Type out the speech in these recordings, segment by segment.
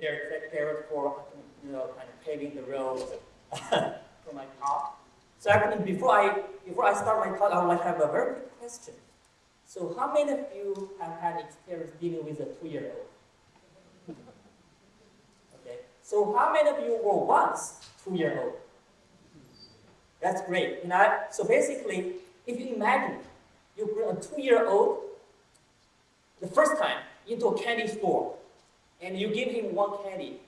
Derek, Derek, for you know kind of paving the road for my talk. So actually, before I before I start my talk, I would like to have a very quick question. So, how many of you have had experience dealing with a two-year-old? Okay. So, how many of you were once two-year-old? That's great. You know, so basically, if you imagine you bring a two-year-old the first time into a candy store, and you give him one candy,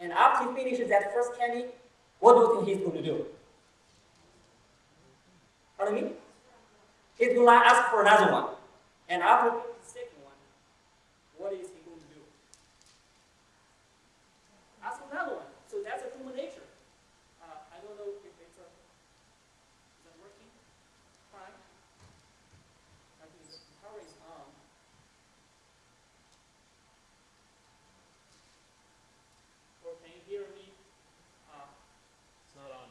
and after he finishes that first candy, what do you think he's going to do? Pardon me? He's going to ask for another one. And after the second one, what is he going to do? Ask another one. So that's a human nature. Uh, I don't know if it's a, is that working? Fine. I think the power is on. Or can you hear me? Uh, It's not on.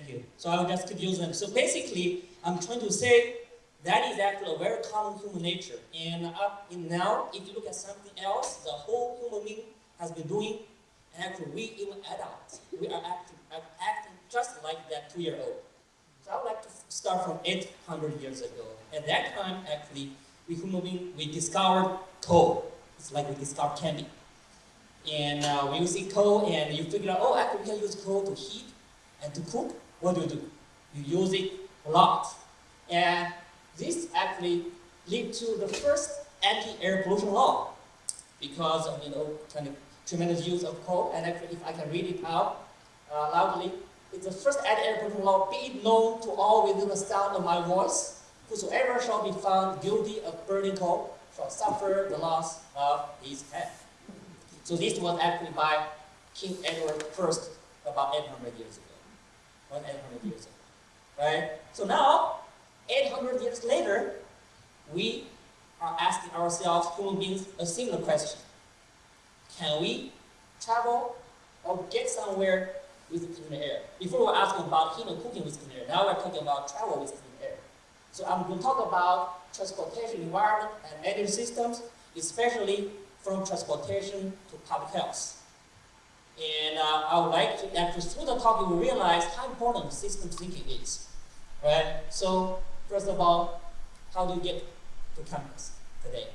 Thank you. So I'll just keep using them. So basically, I'm trying to say that is actually a very common human nature. And up in now, if you look at something else, the whole human being has been doing, and actually we even adults, we are acting, acting just like that two-year-old. So I would like to start from 800 years ago. At that time, actually, we human being, we discovered coal. It's like we discovered candy. And uh, when you see coal and you figure out, oh, actually we can use coal to heat and to cook, what do you do? You use it a lot. And this actually led to the first anti-air pollution law because of, you know, tremendous use of coal. And actually, if I can read it out uh, loudly, it's the first anti-air pollution law, be it known to all within the sound of my voice, whosoever shall be found guilty of burning coal shall suffer the loss of his head. So this was actually by King Edward I about 800 years ago. One 800 years ago, right? So now, 800 years later, we are asking ourselves, human beings, a similar question. Can we travel or get somewhere with clean air? Before we were asking about and cooking with clean air, now we're talking about travel with clean air. So I'm going to talk about transportation environment and energy systems, especially from transportation to public health. And uh, I would like to, after through the talk, you will realize how important system thinking is, right? So first of all, how do you get to campus today?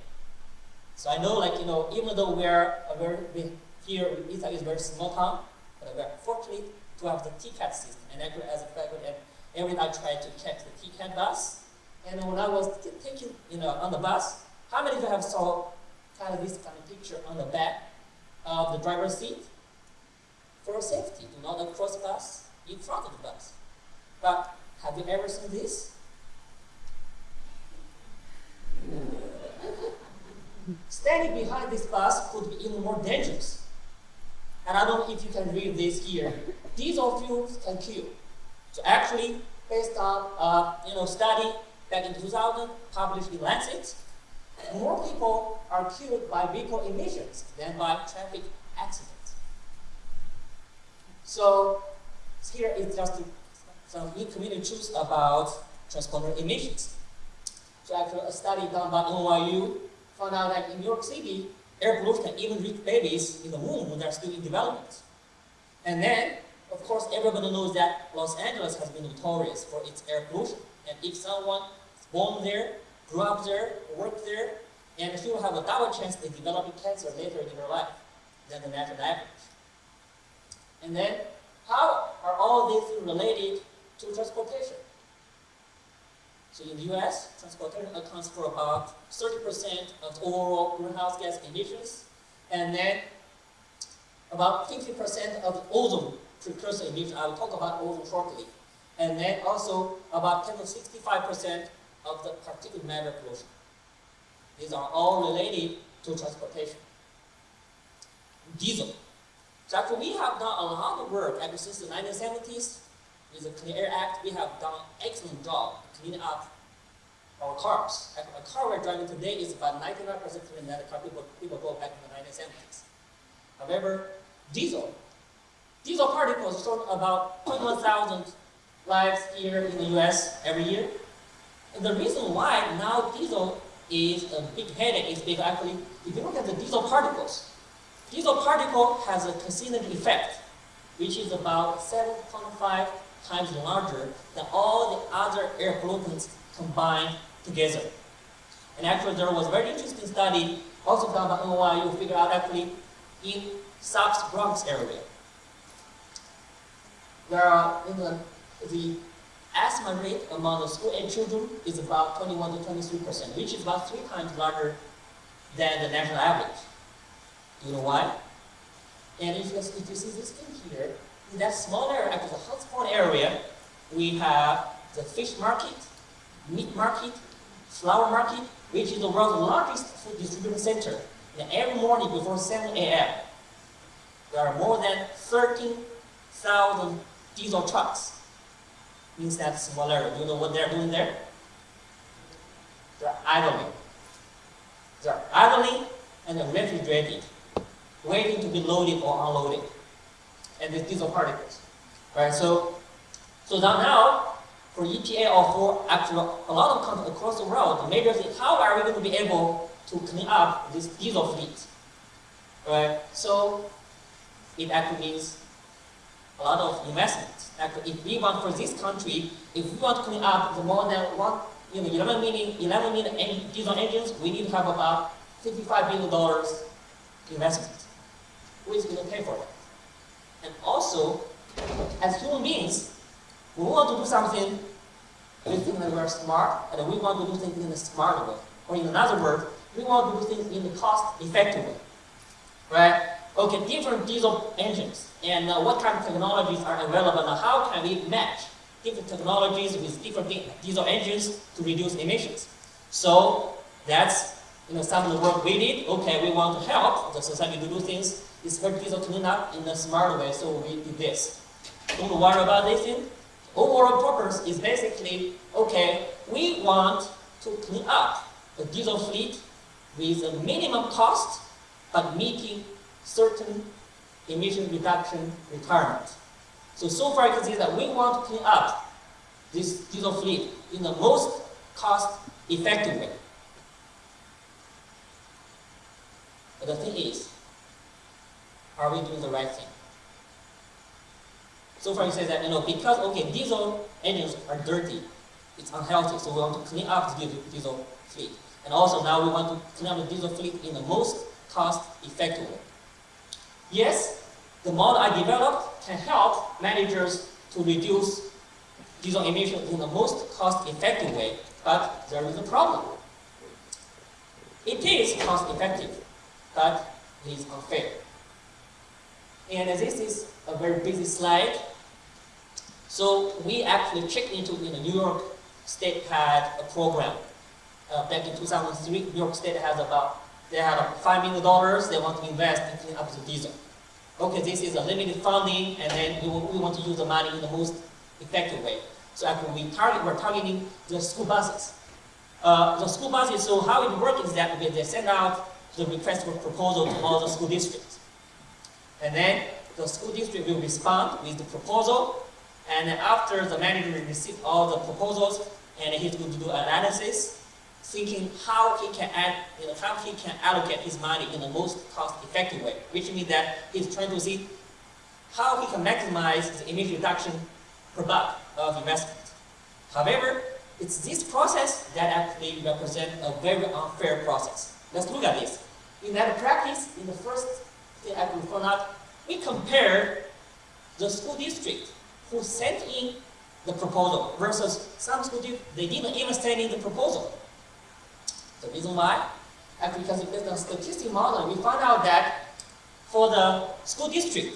So I know, like you know, even though we're a very we, here, Ithaca is a very small town, but we're fortunate to have the TCAT system. And actually, as a faculty, every day I try to catch the TCAT bus. And when I was taking, you know, on the bus, how many of you have saw kind of this kind of picture on the back of the driver's seat? For safety. Do not cross bus in front of the bus. But have you ever seen this? Standing behind this bus could be even more dangerous. And I don't know if you can read this here. Diesel fuels can kill. So actually, based on uh, you know study back in 2000, published in Lancet, more people are killed by vehicle emissions than by traffic accidents. So here is just some community truths about transponder emissions. So after a study done by NYU found out that in New York City, air pollution can even reach babies in the womb when they're still in development. And then, of course, everybody knows that Los Angeles has been notorious for its air pollution. And if someone is born there, grew up there, worked there, and she will have a double chance of developing cancer later in her life than the national average. And then, how are all these related to transportation? So in the US, transportation accounts for about 30% of overall greenhouse gas emissions, and then about 50% of ozone precursor emissions. I will talk about ozone shortly. And then also about 10 to 65% of the particulate matter pollution. These are all related to transportation. Diesel. So actually we have done a lot of work ever since the 1970s. With the Clean Air Act, we have done excellent job cleaning up our cars. A car we're driving today is about 99% cleaner than the car people, people go back in the 1970s. However, diesel. Diesel particles sort about 21,000 lives here in the US every year. And the reason why now diesel is a big headache is because actually, if you look at the diesel particles, diesel particle has a carcinogen effect, which is about 7.5 times larger than all the other air pollutants combined together. And actually, there was a very interesting study also done by NYU, figure out actually in South Bronx area. There are in the, the asthma rate among the school-age children is about 21 to 23 percent, which is about three times larger than the national average. You know why? And if you, if you see this thing here, in that small area, actually the hotspot area, we have the fish market, meat market, flower market, which is the world's largest food distribution center. And every morning before 7 a.m., there are more than 13,000 diesel trucks. Means that small area. Do you know what they're doing there? They're idling. They're idling and refrigerating, waiting to be loaded or unloaded. And the diesel particles. Right? So, so now, for EPA or for actually a lot of countries across the world, the major thing, how are we going to be able to clean up this diesel fleet? Right? So it actually means a lot of investment. Actually, if we want for this country, if we want to clean up the more than one, you know, 11 million, 11 million diesel engines, we need to have about 55 billion dollars investment. Who is going to pay for that? And also, as human beings, we want to do something, we think that we're smart, and we want to do things in a smart way. Or in another word, we want to do things in a cost-effective way. Right? Okay, different diesel engines, and uh, what kind of technologies are available, and how can we match different technologies with different diesel engines to reduce emissions. So that's you know, some of the work we did. Okay, we want to help the society to do things, especially diesel cleanup in a smart way, so we did this. Don't worry about this thing overall purpose is basically, okay, we want to clean up the diesel fleet with a minimum cost, but meeting certain emission reduction requirement. So, so far you can see that we want to clean up this diesel fleet in the most cost-effective way. But the thing is, are we doing the right thing? So far, you say that, you know, because, okay, diesel engines are dirty, it's unhealthy, so we want to clean up the diesel fleet. And also now we want to clean up the diesel fleet in the most cost-effective way. Yes, the model I developed can help managers to reduce diesel emissions in the most cost-effective way, but there is a problem. It is cost-effective, but it is unfair. And this is a very busy slide, so we actually checked into in the New York State had a program uh, back in 2003. New York State has about they had five million dollars they want to invest in cleaning up the diesel. Okay, this is a limited funding, and then we, we want to use the money in the most effective way. So actually, we target we're targeting the school buses. Uh, the school buses. So how it works is that they send out the request for proposal to all the school districts, and then the school district will respond with the proposal and after the manager received all the proposals, and he's going to do analysis, thinking how he can add, you know, how he can allocate his money in the most cost-effective way, which means that he's trying to see how he can maximize the emission reduction per buck of investment. However, it's this process that actually represents a very unfair process. Let's look at this. In that practice, in the first thing I found out, we compared the school district who sent in the proposal versus some school district, they didn't even send in the proposal. The reason why? Actually, because based on statistic model, we found out that for the school district,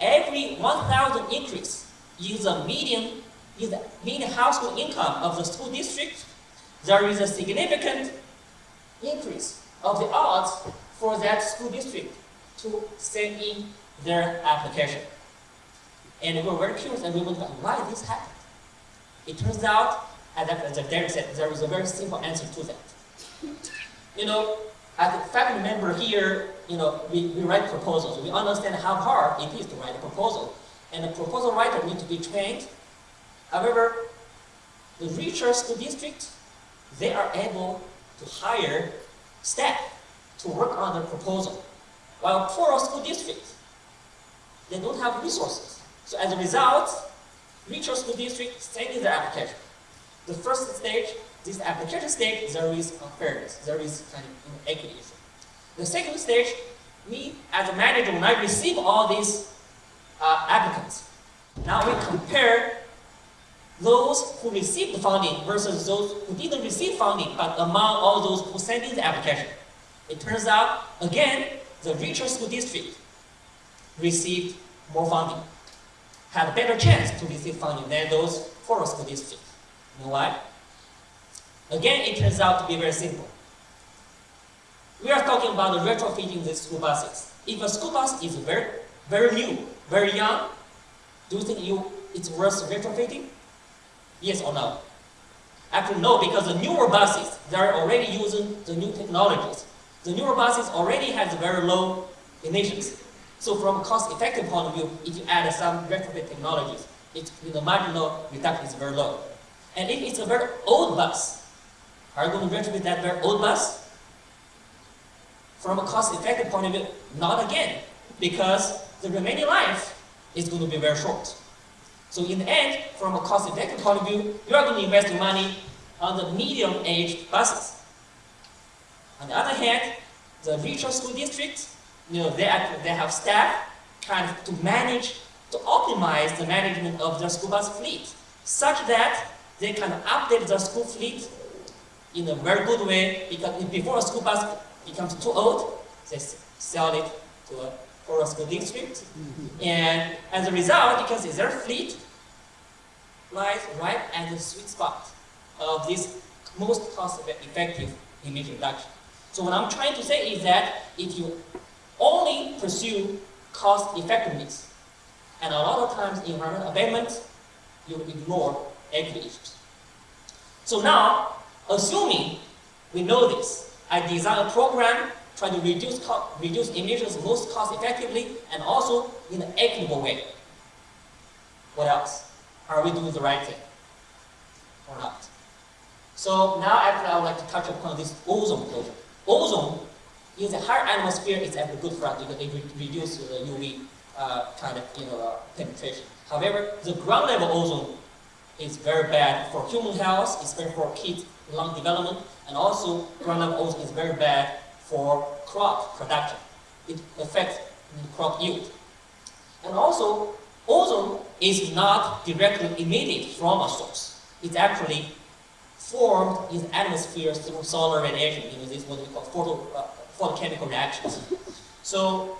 every 1,000 increase in the median, in the median household income of the school district, there is a significant increase of the odds for that school district to send in their application. And we were very curious and we wondered why this happened. It turns out, as, as Derek said, there is a very simple answer to that. You know, as a faculty member here, you know, we, we write proposals. We understand how hard it is to write a proposal. And the proposal writer needs to be trained. However, the research school district, they are able to hire staff to work on the proposal. While poor school districts, they don't have resources. So as a result, richer school district sending their application. The first stage this application stage, there is unfairness, there is kind of inequity. The second stage, me as a manager, when I receive all these uh, applicants, now we compare those who received the funding versus those who didn't receive funding, but among all those who sent in the application. It turns out, again, the richer school district received more funding, had a better chance to receive funding than those poorer school districts. You know why? Again, it turns out to be very simple. We are talking about retrofitting the school buses. If a school bus is very, very new, very young, do you think you, it's worth retrofitting? Yes or no? Actually, no, because the newer buses, they're already using the new technologies. The newer buses already has very low emissions. So from a cost-effective point of view, if you add some retrofit technologies, it, the marginal reduction is very low. And if it's a very old bus, are you going to retrofit that very old bus? From a cost-effective point of view, not again, because the remaining life is going to be very short. So in the end, from a cost-effective point of view, you are going to invest your money on the medium-aged buses. On the other hand, the richer school districts, you know, they, they have staff kind of to manage, to optimize the management of the school bus fleet, such that they can update the school fleet in a very good way because before a school bus becomes too old, they sell it to a for school district. Mm -hmm. And as a result, you can see their fleet lies right at the sweet spot of this most cost-effective emission reduction. So what I'm trying to say is that if you only pursue cost effectiveness, and a lot of times in environmental abatement, you ignore equity issues. So now, Assuming we know this, I design a program trying to reduce, reduce emissions most cost effectively and also in an equitable way. What else? Are we doing the right thing or not? So now actually I would like to touch upon this ozone closure. Ozone in the higher atmosphere is actually good for us because it reduces the UV uh, kind of you know, uh, penetration. However, the ground level ozone is very bad for human health, especially for kids lung development, and also ground level ozone is very bad for crop production. It affects crop yield. And also, ozone is not directly emitted from a source. It's actually formed in atmosphere through solar radiation. You know, this is what we call photo, uh, photochemical reactions. So,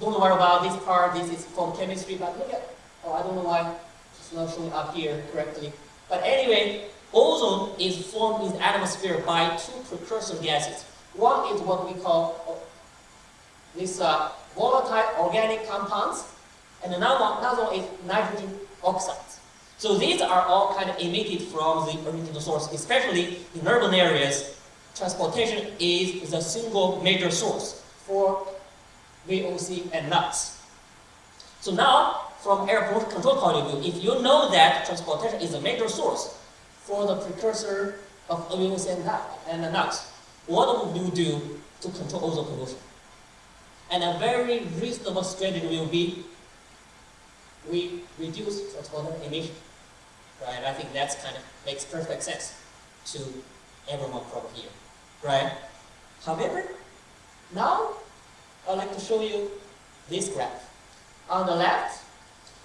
don't worry about this part. This is photochemistry, but look at, oh, I don't know why it's not showing up here correctly. But anyway, Ozone is formed in the atmosphere by two precursor gases. One is what we call uh, these uh, volatile organic compounds, and another one, another one is nitrogen oxides. So these are all kind of emitted from the original source, especially in urban areas. Transportation is the single major source for VOC and NOx. So now, from air pollution control point of view, if you know that transportation is a major source, for the precursor of amines and, NOx. What would you do to control ozone pollution? And a very reasonable strategy will be we reduce transport emission. Right? I think that's kind of makes perfect sense to everyone from here. Right? However, now I'd like to show you this graph. On the left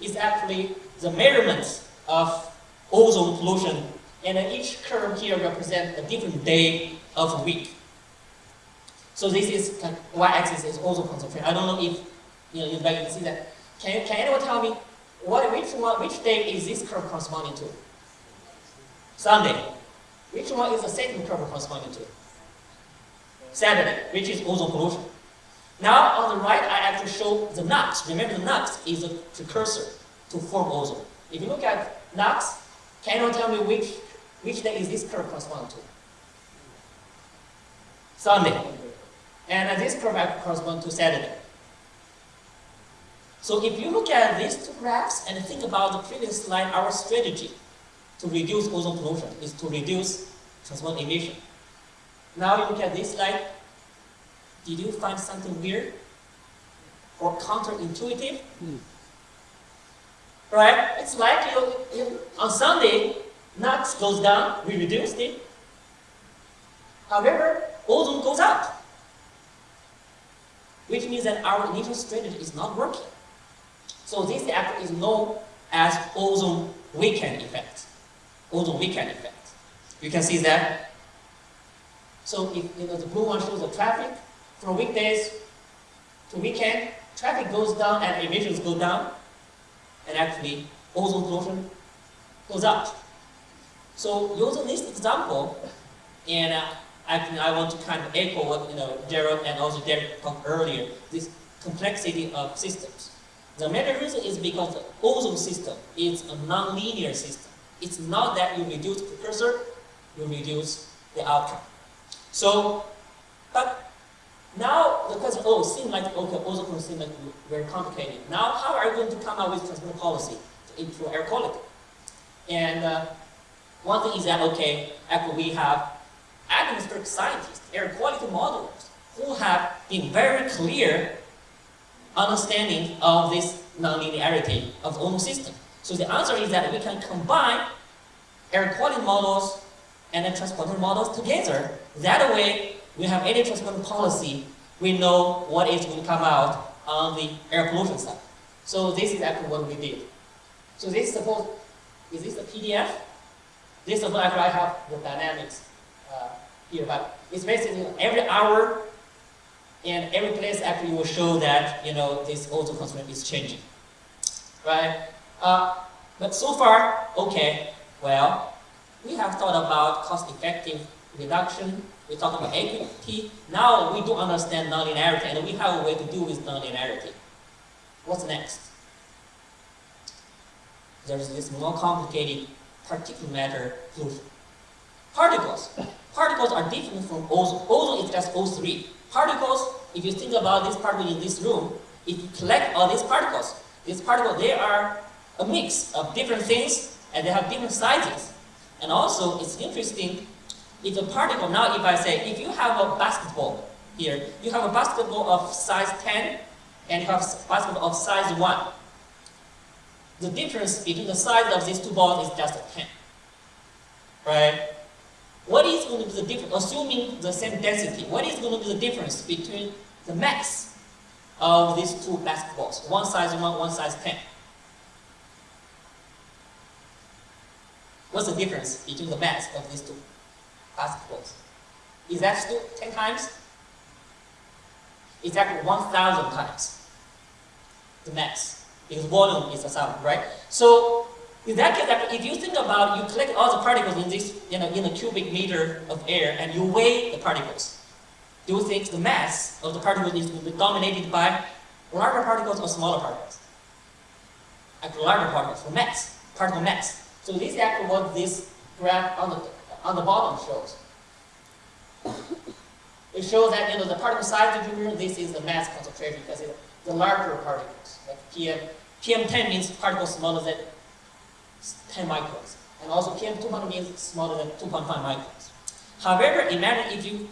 is actually the measurements of ozone pollution and each curve here represents a different day of a week. So this is y-axis is ozone concentration. I don't know if you know you can see that. Can, can anyone tell me what which one which day is this curve corresponding to? Sunday. Which one is the second curve corresponding to? Saturday, which is ozone pollution. Now on the right, I actually show the NOx. Remember the NOx is a precursor to form ozone. If you look at NOx, can you tell me which, which day is this curve corresponding to? Sunday. And this curve corresponds to Saturday. So if you look at these two graphs and think about the previous slide, our strategy to reduce ozone pollution is to reduce transport emission. Now you look at this slide, did you find something weird or counterintuitive? Mm. Right? It's like you, you, on Sunday, NOx goes down, we reduced it. However, ozone goes up, which means that our initial strategy is not working. So this effect is known as ozone weekend effect. Ozone weekend effect. You can see that. So if you know the blue one shows the traffic from weekdays to weekend, traffic goes down and emissions go down, and actually ozone pollution goes up. So using this example, and uh, actually I want to kind of echo what you know Gerald and also Derek talked earlier, this complexity of systems. The main reason is because the ozone system is a non-linear system. It's not that you reduce the precursor, you reduce the outcome. So, but now the question, oh, seems like, okay, ozone seems like very complicated. Now, how are you going to come up with transport policy to improve air quality? And uh, one thing is that, okay, actually we have atmospheric scientists, air quality modelers, who have been very clear understanding of this nonlinearity of the system. So the answer is that we can combine air quality models and the transponder models together. That way, we have any transponder policy, we know what is going to come out on the air pollution side. So this is actually what we did. So this suppose, is this a PDF? This is what I have the dynamics uh, here, but it's basically every hour and every place actually will show that you know this ozone concentration is changing, right? Uh, but so far, okay, well, we have thought about cost-effective reduction, we talked about equity, now we do understand nonlinearity, and we have a way to deal with nonlinearity. What's next? There's this more complicated particulate matter pollution. Particles. Particles are different from ozone. Ozone is just O3. Particles, if you think about this particle in this room, if you collect all these particles, these particles, they are a mix of different things and they have different sizes. And also, it's interesting, if a particle, now if I say, if you have a basketball here, you have a basketball of size 10 and you have a basketball of size 1. The difference between the size of these two balls is just 10. Right? What is going to be the difference, assuming the same density, what is going to be the difference between the mass of these two basketballs, one size 1, one size 10? What's the difference between the mass of these two basketballs? Is that still 10 times? It's actually 1,000 times the mass, because volume is the sound, right? So in that case, if you think about you collect all the particles in this, you know, in a cubic meter of air and you weigh the particles, do you think the mass of the particles is be dominated by larger particles or smaller particles? Actually, larger particles, the mass, particle mass. So this is actually what this graph on the, on the bottom shows. It shows that you know the particle size distribution, this is the mass concentration because it's the larger particles. Like PM, PM10 means particles smaller than 10 microns. And also PM200 means smaller than 2.5 microns. However, imagine if you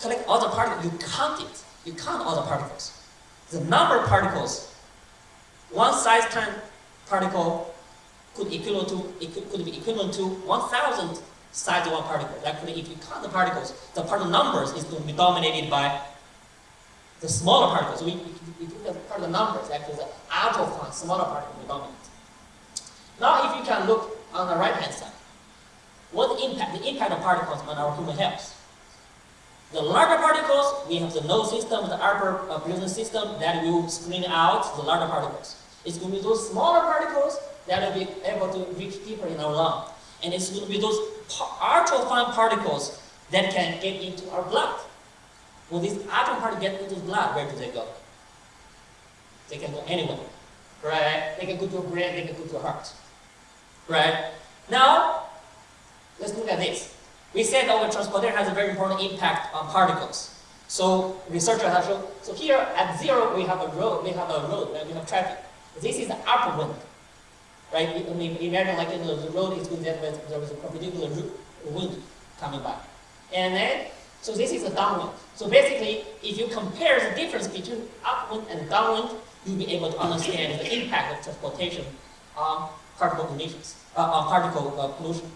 collect all the particles, you count it. You count all the particles. The number of particles, one size time particle could, equivalent to, it could, could be equivalent to 1,000 size of one particle. Actually, if you count the particles, the particle numbers is going to be dominated by the smaller particles. So look at part of the numbers, actually the ultra smaller particle will dominate. Now if you can look on the right hand side, what impact, the impact of particles on our human health. The larger particles, we have the nose system, the upper uh, breathing system that will screen out the larger particles. It's going to be those smaller particles that will be able to reach deeper in our lung. And it's going to be those ultra fine particles that can get into our blood. when these atom particles get into the blood, where do they go? They can go anywhere, right? They can go to your brain, they can go to your heart, right? Now, let's look at this. We said our transportation has a very important impact on particles. So researchers have shown, so here at zero we have a road, we have a road, we have traffic. This is the upper wind, right? I mean, imagine like you know, the road is going there, there was a perpendicular wind coming by. And then, so this is a downwind. So basically, if you compare the difference between upwind and downwind, you'll be able to understand the impact of transportation on particle emissions, uh, on particle uh, pollution.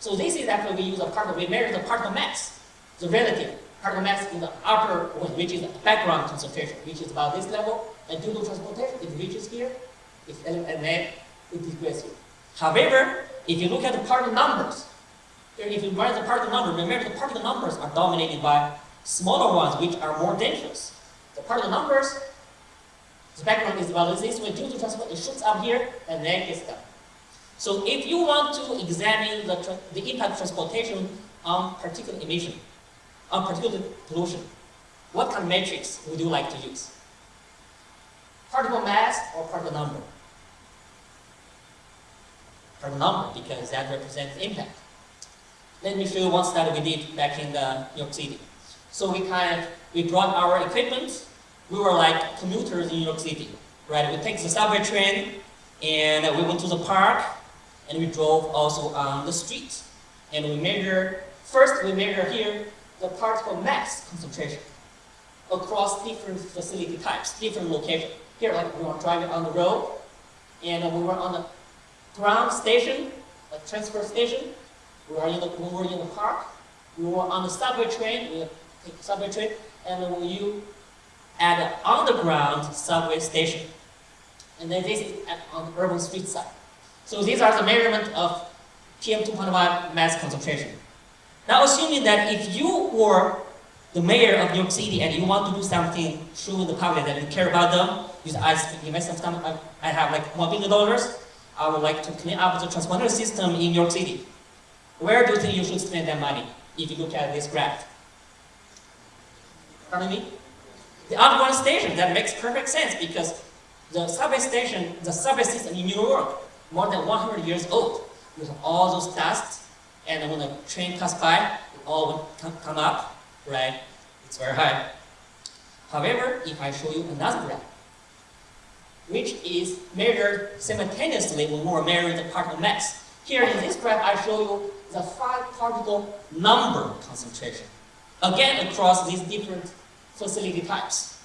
So this is actually, we use a particle, we measure the particle mass, the relative particle mass in the upper wind, which is the background concentration, which is about this level, and due to transportation, it reaches here, and then it decreases here. However, if you look at the particle numbers, if you write the particle number, remember the particle numbers are dominated by smaller ones which are more dangerous. The particle numbers, the background is this way due to transport, it shoots up here and then gets down. So if you want to examine the, the impact of transportation on particulate emission, on particulate pollution, what kind of metrics would you like to use? Particle mass or particle number? Particle number because that represents impact. Let me show you one study we did back in the New York City. So we kind of, we brought our equipment. We were like commuters in New York City, right? We take the subway train and we went to the park and we drove also on the street. And we measure, first we measure here the particle mass concentration across different facility types, different locations. Here, like we were driving on the road, and we were on the ground station, a transfer station, we were in the, we were in the park, we were on the subway train, we take subway train, and when you at an underground subway station. And then this is at, on the urban street side. So these are the measurement of PM2.5 mass concentration. Now assuming that if you were the mayor of New York City and you want to do something in the public that you care about them, you invest some time, I have like $1 billion, I would like to clean up the transponder system in New York City. Where do you think you should spend that money if you look at this graph? Pardon me? The underground station, that makes perfect sense because the subway station, the subway system in New York, more than 100 years old. with all those dust, and when the train passes by, it all would come up, right? It's very high. However, if I show you another graph, which is measured simultaneously when we're measuring the particle mass. Here in this graph, I show you the five particle number concentration. Again, across these different facility types.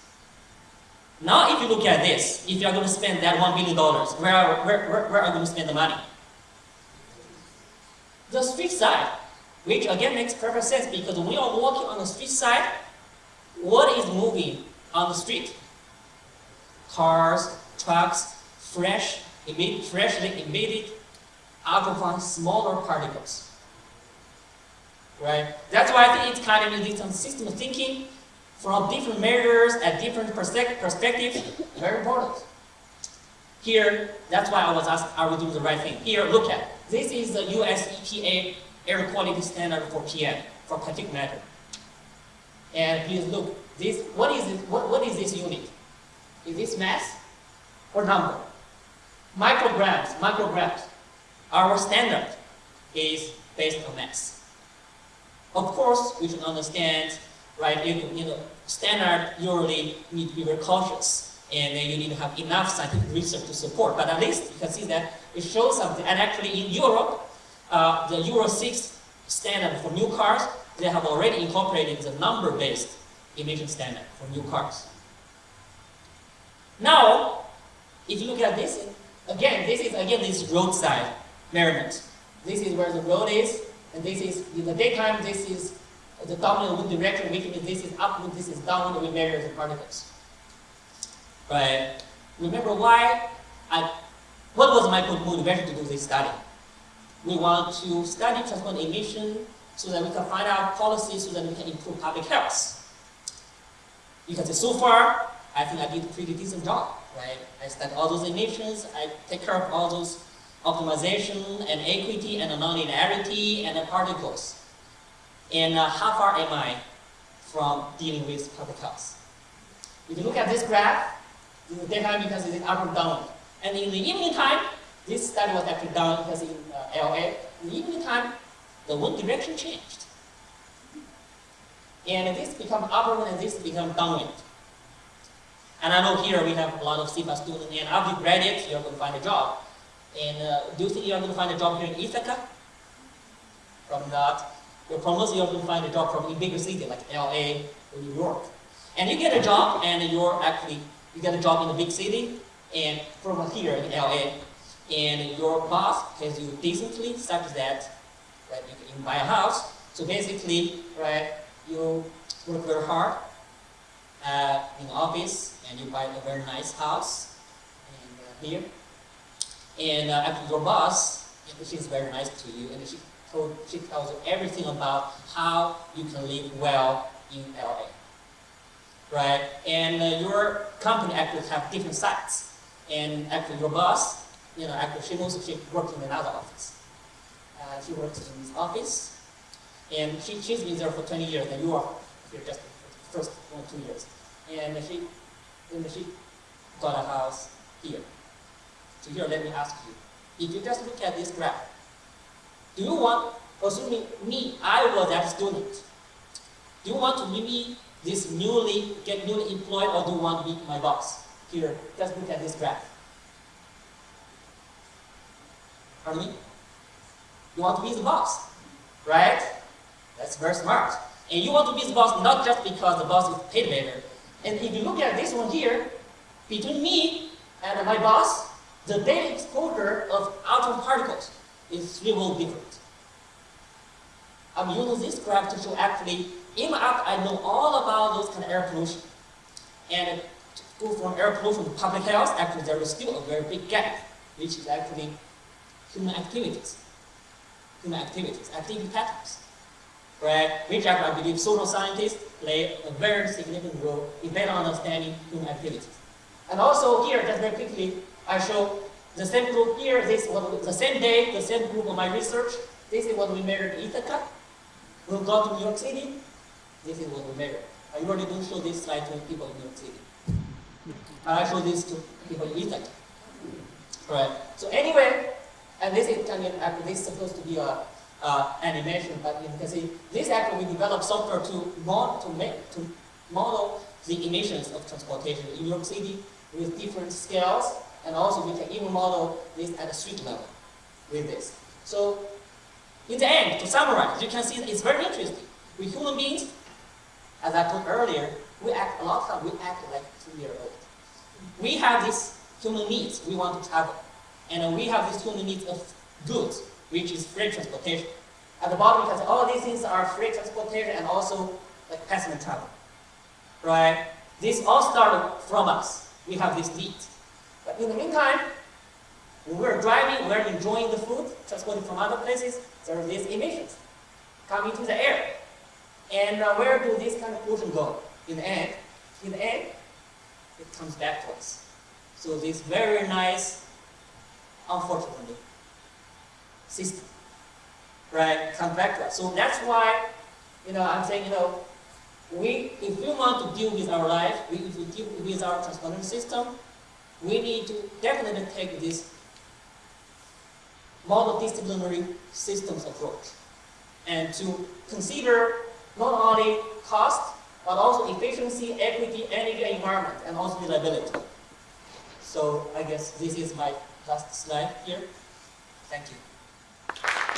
Now, if you look at this, if you're going to spend that $1 billion, where are, where, where, where are you going to spend the money? The street side, which again makes perfect sense because when you're walking on the street side, what is moving on the street? Cars, trucks, fresh, emit, freshly emitted ultrafine smaller particles right? That's why I think it's kind of this system thinking from different measures at different perspectives, very important. Here, that's why I was asked, are we doing the right thing? Here, look at, this is the US EPA air quality standard for PM, for particulate matter. And please look, this, what is, it, what, what is this unit? Is this mass or number? Micrograms, micrograms. Our standard is based on mass. Of course, we should understand, right, you, you know, standard usually need to be very cautious and you need to have enough scientific research to support. But at least you can see that it shows something. And actually in Europe, uh, the Euro 6 standard for new cars, they have already incorporated the number-based emission standard for new cars. Now, if you look at this, again, this is again this roadside measurement. This is where the road is, and this is, in the daytime, this is the dominant wind direction, means this is upwind, this is downwind, we measure the particles. Right? Remember why I, what was my motivation to do this study? We want to study transport emission so that we can find out policies so that we can improve public health. Because so far, I think I did a pretty decent job, right? I studied all those emissions, I take care of all those optimization and equity and nonlinearity and the particles. And uh, how far am I from dealing with public health. If you look at this graph, in the daytime you can see up and down. And in the evening time, this study was actually done because in uh, LA, in the evening time, the wind direction changed. And this become upwind and this become downwind. And I know here we have a lot of CFA students, and after you graduate, you're going to find a job. And uh, do you think you're going to find a job here in Ithaca? From that, probably you're going to find a job from a bigger city like LA or New York. And you get a job, and you're actually, you get a job in a big city, and from here in LA, and your boss pays you decently such that right, you can buy a house. So basically, right, you work very hard uh, in office, and you buy a very nice house and, uh, here. And uh, after your boss, she's very nice to you, and she, she tells you everything about how you can live well in LA. Right? And uh, your company actually have different sites. And actually your boss, you know, actually she knows she works in another office. Uh, she works in this office, and she, she's been there for 20 years, and you are here just for the first one, two years. And she, and she got a house here. So here, let me ask you, if you just look at this graph, do you want, assuming me, I was that student, do you want to be this newly, get newly employed, or do you want to be my boss? Here, just look at this graph. Pardon me? You want to be the boss, right? That's very smart. And you want to be the boss not just because the boss is paid better. And if you look at this one here, between me and my boss, the daily exposure of atom particles is really different. I'm using this graph to show actually, my app, I know all about those kind of air pollution. And to go from air pollution to public health, actually there is still a very big gap, which is actually human activities. Human activities, activity patterns. Right? Which I believe social scientists play a very significant role in better understanding human activities. And also here, just very quickly, I show the same group here, this the same day, the same group of my research. This is what we measured in Ithaca. We'll go to New York City. This is what we measured. I already don't show this slide to people in New York City. I show this to people in Ithaca. Right. So anyway, and this is kind of, this is supposed to be a uh, animation, but you can see this actually we developed software to mod, to make to model the emissions of transportation in New York City with different scales, and also we can even model this at a street level with this. So in the end, to summarize, you can see it's very interesting. We human beings, as I put earlier, we act a lot of time we act like two year old. We have these human needs. We want to travel, and we have these human needs of goods which is free transportation. At the bottom, see all these things are free transportation and also like passenger travel. Right? This all started from us. We have this need. But in the meantime, when we're driving, we're enjoying the food, transporting from other places, there are these emissions coming to the air. And uh, where do these kind of pollution go? In the end, in the end, it comes back to us. So this very nice, unfortunately, system, right, come back to us. So that's why, you know, I'm saying, you know, we, if we want to deal with our life, we, if we deal with our transportation system, we need to definitely take this multidisciplinary systems approach and to consider not only cost, but also efficiency, equity, energy, environment, and also reliability. So I guess this is my last slide here. Thank you.